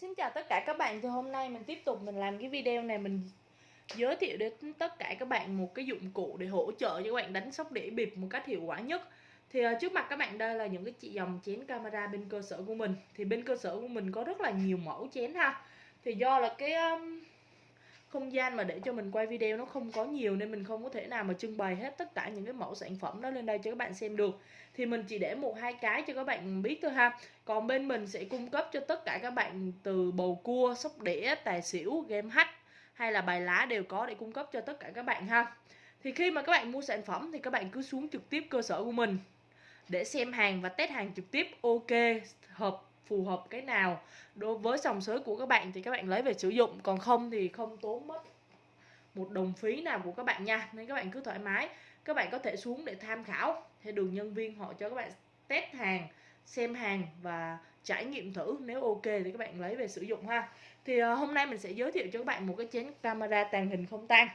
Xin chào tất cả các bạn thì hôm nay mình tiếp tục mình làm cái video này mình giới thiệu đến tất cả các bạn một cái dụng cụ để hỗ trợ cho các bạn đánh sóc đĩa bịp một cách hiệu quả nhất. Thì ờ, trước mặt các bạn đây là những cái chị dòng chén camera bên cơ sở của mình. Thì bên cơ sở của mình có rất là nhiều mẫu chén ha. Thì do là cái um, không gian mà để cho mình quay video nó không có nhiều nên mình không có thể nào mà trưng bày hết tất cả những cái mẫu sản phẩm đó lên đây cho các bạn xem được. Thì mình chỉ để một hai cái cho các bạn biết thôi ha. Còn bên mình sẽ cung cấp cho tất cả các bạn từ bầu cua, sóc đĩa, tài xỉu, game hack hay là bài lá đều có để cung cấp cho tất cả các bạn ha. Thì khi mà các bạn mua sản phẩm thì các bạn cứ xuống trực tiếp cơ sở của mình để xem hàng và test hàng trực tiếp. Ok, hợp phù hợp cái nào đối với dòng sới của các bạn thì các bạn lấy về sử dụng. Còn không thì không tốn mất một đồng phí nào của các bạn nha. Nên các bạn cứ thoải mái. Các bạn có thể xuống để tham khảo. Thì đường nhân viên họ cho các bạn test hàng xem hàng và trải nghiệm thử. Nếu ok thì các bạn lấy về sử dụng ha. Thì uh, hôm nay mình sẽ giới thiệu cho các bạn một cái chén camera tàng hình không tan.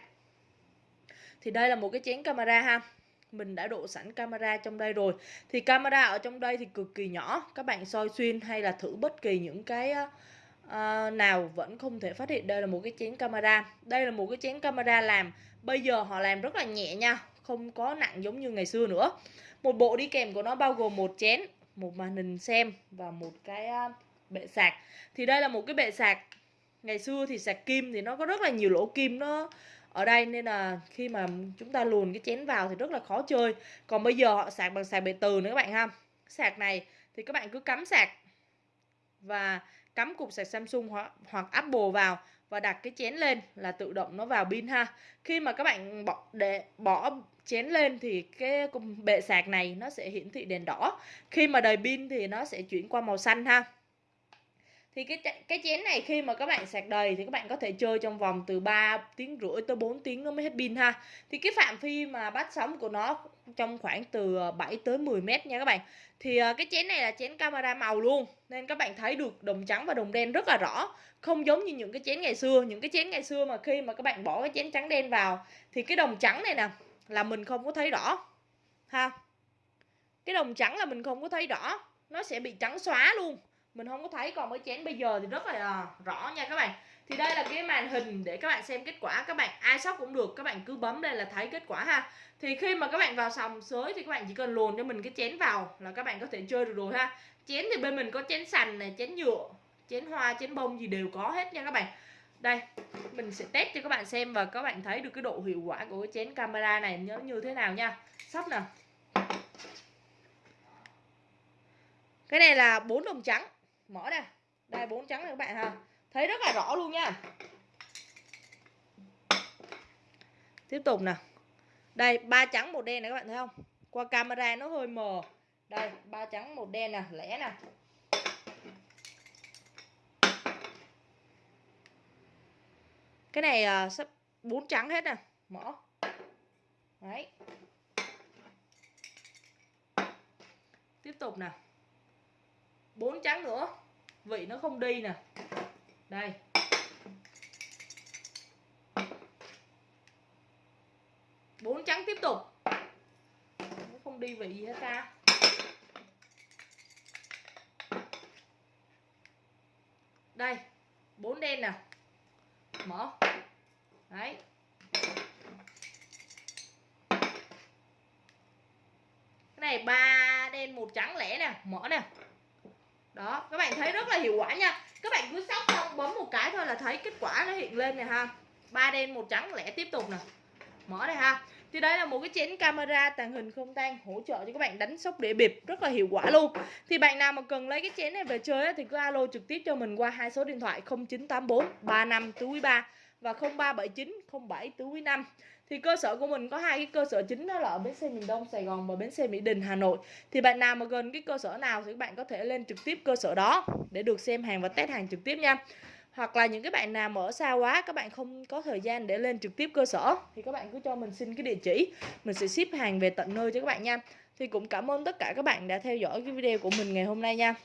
Thì đây là một cái chén camera ha mình đã độ sẵn camera trong đây rồi. Thì camera ở trong đây thì cực kỳ nhỏ. Các bạn soi xuyên hay là thử bất kỳ những cái uh, nào vẫn không thể phát hiện. Đây là một cái chén camera. Đây là một cái chén camera làm bây giờ họ làm rất là nhẹ nha. Không có nặng giống như ngày xưa nữa. Một bộ đi kèm của nó bao gồm một chén một màn hình xem và một cái uh, bệ sạc. Thì đây là một cái bệ sạc. Ngày xưa thì sạc kim thì nó có rất là nhiều lỗ kim. Nó ở đây nên là khi mà chúng ta luồn cái chén vào thì rất là khó chơi. Còn bây giờ họ sạc bằng sạc bề từ nữa các bạn ha. Sạc này thì các bạn cứ cắm sạc và cắm cục sạc Samsung hoặc, hoặc Apple vào và đặt cái chén lên là tự động nó vào pin ha. Khi mà các bạn bỏ để bỏ chén lên thì cái bệ sạc này nó sẽ hiển thị đèn đỏ. Khi mà đầy pin thì nó sẽ chuyển qua màu xanh ha thì cái cái chén này khi mà các bạn sạc đầy thì các bạn có thể chơi trong vòng từ 3 tiếng rưỡi tới 4 tiếng nó mới hết pin ha. Thì cái phạm vi mà bắt sóng của nó trong khoảng từ ờ, 7 tới 10 mét nha các bạn. Thì ờ, cái chén này là chén camera màu luôn, nên các bạn thấy được đồng trắng và đồng đen rất là rõ. Không giống như những cái chén ngày xưa. Những cái chén ngày xưa mà khi mà các bạn bỏ cái chén trắng đen vào, thì cái đồng trắng này nè, là mình không có thấy rõ, ha. Cái đồng trắng là mình không có thấy rõ, nó sẽ bị trắng xóa luôn mình không có thấy còn với chén bây giờ thì rất là rõ nha các bạn. Thì đây là cái màn hình để các bạn xem kết quả. Các bạn ai sóc cũng được, các bạn cứ bấm đây là thấy kết quả ha. Thì khi mà các bạn vào sòng sới thì các bạn chỉ cần luồn cho mình cái chén vào là các bạn có thể chơi được rồi ha. Chén thì bên mình có chén sành này, chén nhựa, chén hoa, chén bông gì đều có hết nha các bạn. Đây, mình sẽ test cho các bạn xem và các bạn thấy được cái độ hiệu quả của cái chén camera này nhớ như thế nào nha. Sắp nè. Cái này là bốn đồng trắng mở đây, đây bốn trắng này các bạn ha. Thấy rất là rõ luôn nha. Tiếp tục nè. Đây ba trắng một đen này các bạn thấy không? Qua camera nó hơi mờ. Đây ba trắng một đen nè lẻ nè. Cái này uh, sắp bốn trắng hết nè. Mở. Đấy. Tiếp tục nè bốn trắng nữa. Vị nó không đi nè. Đây. Bốn trắng tiếp tục. Nó không đi vị gì hết ta. Đây, bốn đen nè. Mở. Đấy. Cái này ba đen, một trắng lẻ nè. Mở nè đó, các bạn thấy rất là hiệu quả nha. Các bạn cứ sóc xong, bấm một cái thôi là thấy kết quả nó hiện lên này ha. Ba đen một trắng, lẻ tiếp tục nè. Mở đây ha. Thì đây là một cái chén camera tàng hình không tan hỗ trợ cho các bạn đánh sóc đĩa bịp, rất là hiệu quả luôn. Thì bạn nào mà cần lấy cái chén này về chơi thì cứ alo trực tiếp cho mình qua hai số điện thoại 0984 35 tứ quý 3 và 0379 07 tứ quý 5 thì cơ sở của mình có hai cái cơ sở chính đó là ở bến xe miền Đông, Sài Gòn và bến xe Mỹ Đình, Hà Nội. Thì bạn nào mà gần cái cơ sở nào thì các bạn có thể lên trực tiếp cơ sở đó để được xem hàng và test hàng trực tiếp nha. Hoặc là những cái bạn nào mở ở xa quá, các bạn không có thời gian để lên trực tiếp cơ sở, thì các bạn cứ cho mình xin cái địa chỉ. Mình sẽ ship hàng về tận nơi cho các bạn nha. Thì cũng cảm ơn tất cả các bạn đã theo dõi cái video của mình ngày hôm nay nha.